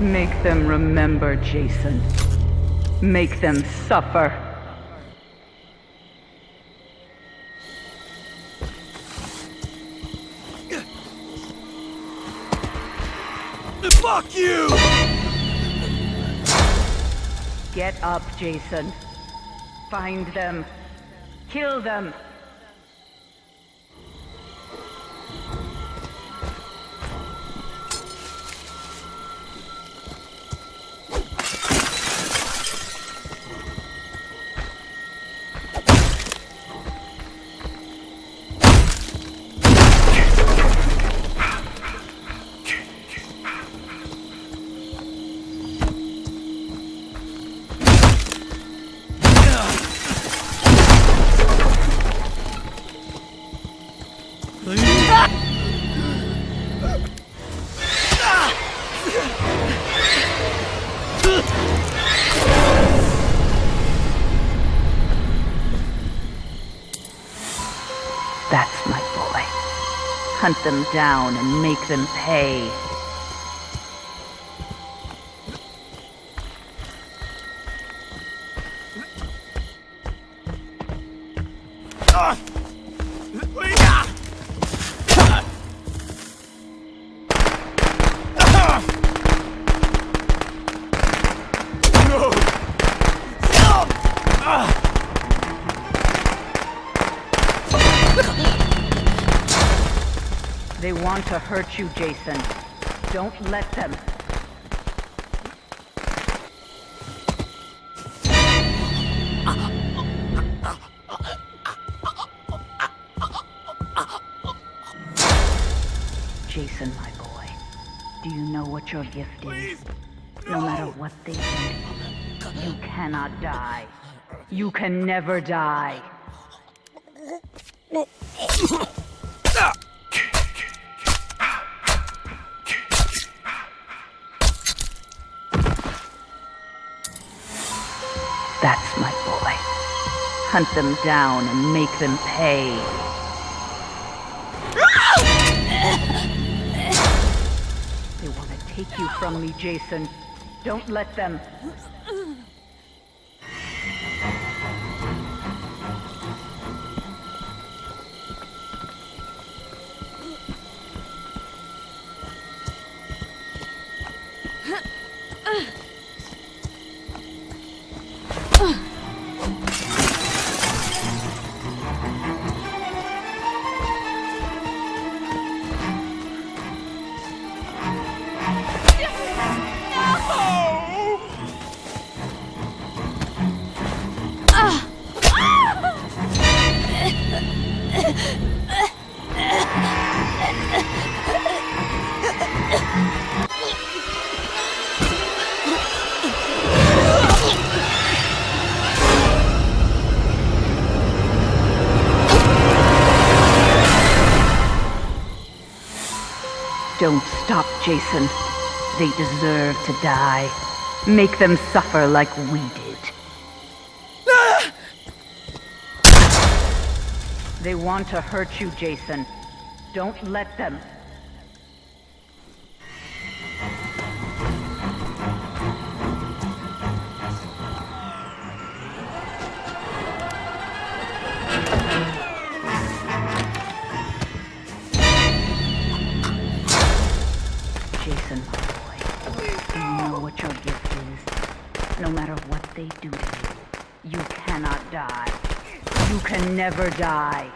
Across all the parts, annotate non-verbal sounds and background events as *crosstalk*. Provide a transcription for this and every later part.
Make them remember, Jason. Make them suffer. Fuck you! Get up, Jason. Find them. Kill them. That's my boy. Hunt them down and make them pay. They want to hurt you, Jason. Don't let them. Jason, my boy, do you know what your gift is? No matter what they do, you cannot die. You can never die. *laughs* That's my boy. Hunt them down and make them pay. They want to take you from me, Jason. Don't let them. Don't stop, Jason. They deserve to die. Make them suffer like we did. They want to hurt you, Jason. Don't let them. Jason, my boy, you know what your gift is? No matter what they do to you, you cannot die. You can never die.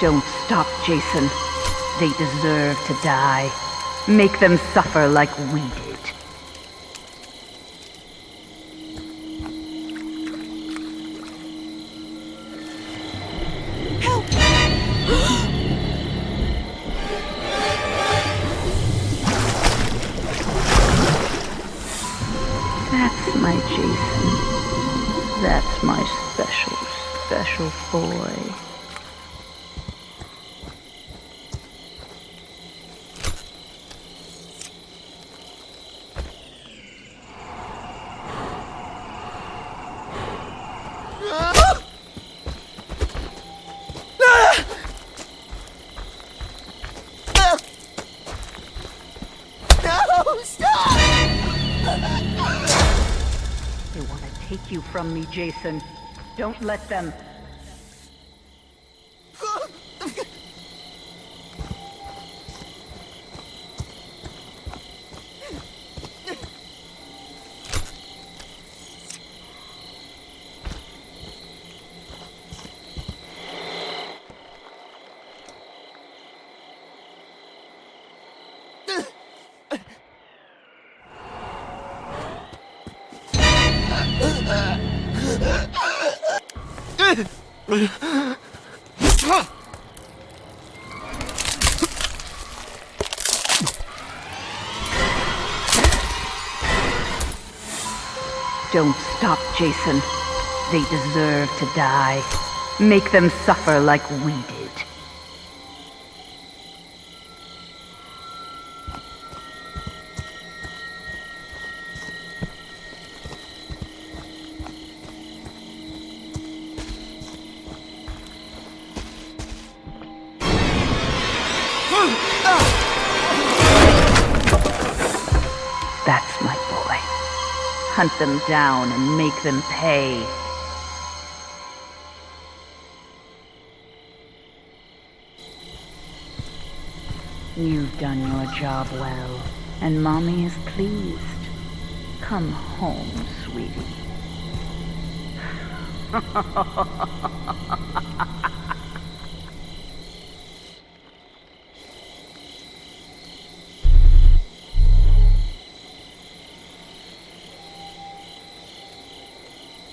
Don't stop, Jason. They deserve to die. Make them suffer like we did. *gasps* That's my Jason. That's my special, special boy. You from me, Jason. Don't let them. Don't stop, Jason. They deserve to die. Make them suffer like we did. Hunt them down and make them pay. You've done your job well, and Mommy is pleased. Come home, sweetie. *laughs*